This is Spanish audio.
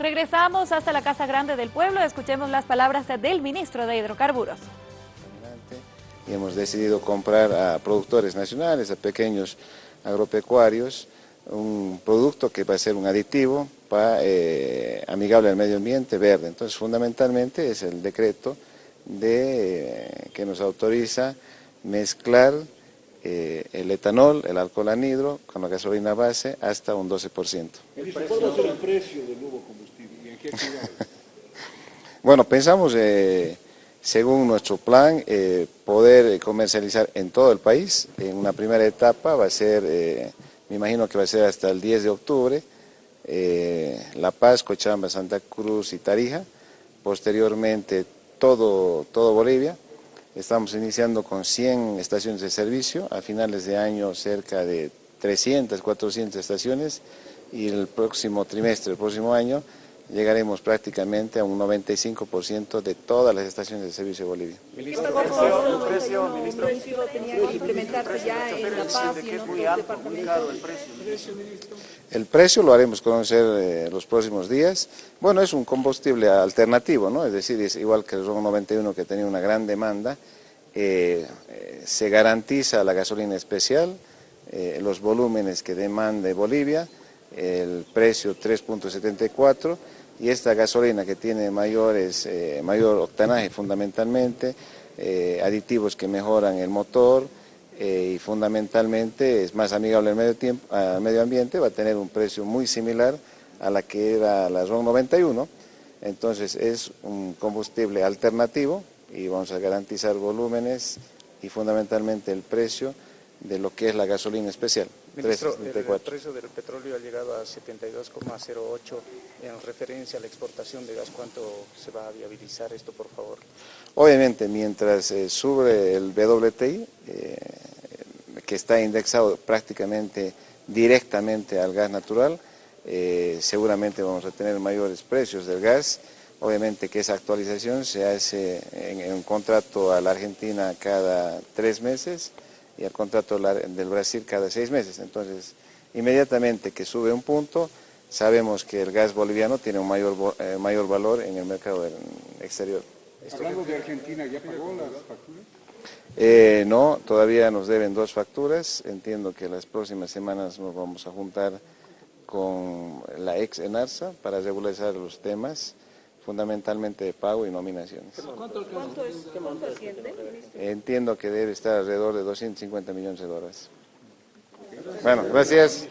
Regresamos hasta la Casa Grande del Pueblo, escuchemos las palabras del ministro de Hidrocarburos. Y hemos decidido comprar a productores nacionales, a pequeños agropecuarios, un producto que va a ser un aditivo para, eh, amigable al medio ambiente, verde. Entonces, fundamentalmente es el decreto de, eh, que nos autoriza mezclar eh, el etanol, el alcohol anhidro con la gasolina base hasta un 12%. ¿Cuál va a ser el precio del bueno, pensamos, eh, según nuestro plan, eh, poder comercializar en todo el país. En una primera etapa va a ser, me imagino que va a ser hasta el 10 de octubre, La Paz, Cochabamba, Santa Cruz y Tarija. Posteriormente todo, todo Bolivia. Estamos iniciando con 100 estaciones de servicio, a finales de año cerca de 300, 400 estaciones y el próximo trimestre, el próximo año, llegaremos prácticamente a un 95% de todas las estaciones de servicio de Bolivia. Ministro, precio, ministro. El precio lo haremos conocer eh, los próximos días. Bueno, es un combustible alternativo, ¿no? Es decir, es igual que el RON 91 que tenía una gran demanda, eh, eh, se garantiza la gasolina especial, los volúmenes que demande Bolivia, el precio 3.74 y esta gasolina que tiene mayores, mayor octanaje fundamentalmente, aditivos que mejoran el motor, eh, y fundamentalmente es más amigable al medio, tiempo, al medio ambiente, va a tener un precio muy similar a la que era la RON 91, entonces es un combustible alternativo y vamos a garantizar volúmenes y fundamentalmente el precio de lo que es la gasolina especial. Ministro, el precio del petróleo ha llegado a 72,08 en referencia a la exportación de gas. ¿Cuánto se va a viabilizar esto, por favor? Obviamente, mientras eh, sube el WTI, eh, que está indexado prácticamente directamente al gas natural, eh, seguramente vamos a tener mayores precios del gas. Obviamente que esa actualización se hace en un contrato a la Argentina cada tres meses, y al contrato del Brasil cada seis meses. Entonces, inmediatamente que sube un punto, sabemos que el gas boliviano tiene un mayor, eh, mayor valor en el mercado exterior. Hablando de Argentina, ¿ya pagó las facturas? Eh, no, todavía nos deben dos facturas. Entiendo que las próximas semanas nos vamos a juntar con la ex ENARSA para regularizar los temas fundamentalmente de pago y nominaciones. ¿Cuánto, es, cuánto asciende? Entiendo que debe estar alrededor de 250 millones de dólares. Bueno, gracias.